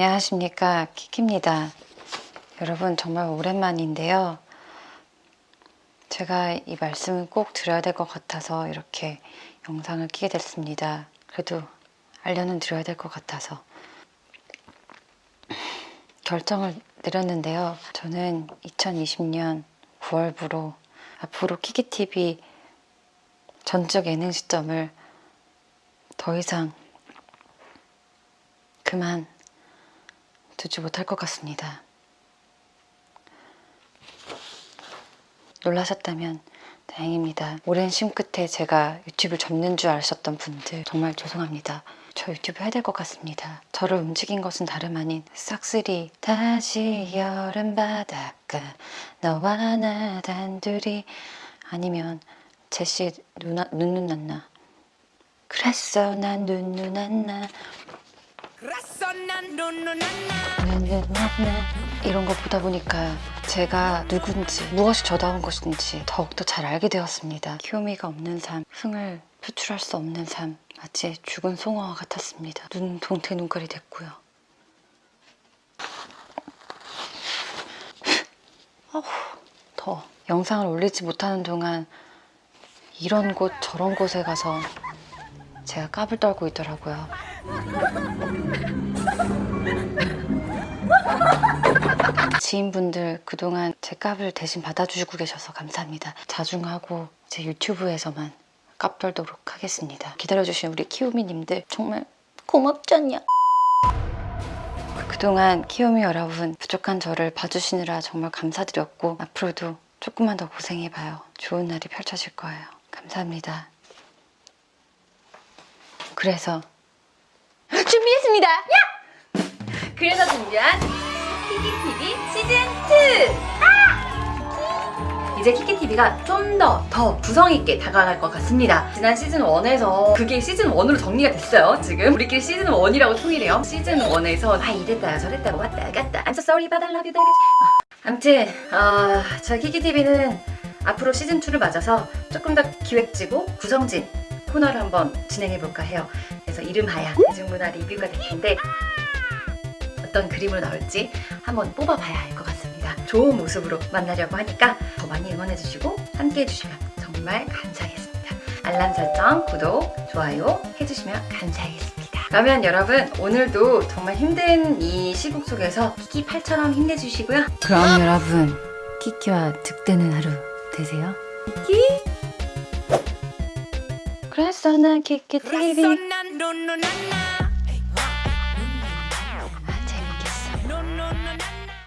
안녕하십니까. 키키입니다. 여러분 정말 오랜만인데요. 제가 이 말씀을 꼭 드려야 될 것 같아서 이렇게 영상을 끼게 됐습니다. 그래도 알려는 드려야 될 것 같아서. 결정을 내렸는데요. 저는 2020년 9월부로 앞으로 키키TV 전적 예능 시점을 더 이상 그만 두지 못할 것 같습니다. 놀라셨다면 다행입니다. 오랜 쉼 끝에 제가 유튜브 접는 줄 아셨던 분들 정말 죄송합니다. 저 유튜브 해야 될 것 같습니다. 저를 움직인 것은 다름 아닌 싹쓸이 다시 여름 바닷가 너와 나 단둘이 아니면 제시 누나 눈눈 났나 그랬어 난 눈눈 났나 났나 이런 거 보다 보니까 제가 누군지 무엇이 저다운 것인지 더욱더 잘 알게 되었습니다. 키오미가 없는 삶, 흥을 표출할 수 없는 삶 마치 죽은 송어와 같았습니다. 눈 동태 눈깔이 됐고요. 어후, 더워. 영상을 올리지 못하는 동안 이런 곳 저런 곳에 가서 제가 까불 떨고 있더라고요. 지인분들 그동안 제 값을 대신 받아주시고 계셔서 감사합니다. 자중하고 제 유튜브에서만 값 떨도록 하겠습니다. 기다려주신 우리 키우미님들 정말 고맙잖냐. 그동안 키우미 여러분 부족한 저를 봐주시느라 정말 감사드렸고 앞으로도 조금만 더 고생해봐요. 좋은 날이 펼쳐질 거예요. 감사합니다. 그래서 준비했습니다. 야! 그래서 준비한 키키TV 시즌 2! 아! 이제 키키TV가 좀 더 더 구성있게 다가갈 것 같습니다. 지난 시즌1에서 그게 시즌1으로 정리가 됐어요, 지금. 우리끼리 시즌1이라고 통일해요. 시즌1에서 아 이랬다 저랬다고 왔다 갔다 I'm so sorry but I love you 아무튼 어, 저희 키키TV는 앞으로 시즌2를 맞아서 조금 더 기획지고 구성진 코너를 한번 진행해볼까 해요. 그래서 이름하야 대중문화 리뷰가 될 텐데 어떤 그림으로 나올지 한번 뽑아봐야 할것 같습니다. 좋은 모습으로 만나려고 하니까 더 많이 응원해주시고 함께 해주시면 정말 감사하겠습니다. 알람 설정, 구독, 좋아요 해주시면 감사하겠습니다. 그러면 여러분 오늘도 정말 힘든 이 시국 속에서 키키팔처럼 힘내주시고요. 그럼 여러분 키키와 득되는 하루 되세요. 그래서 난 키키 그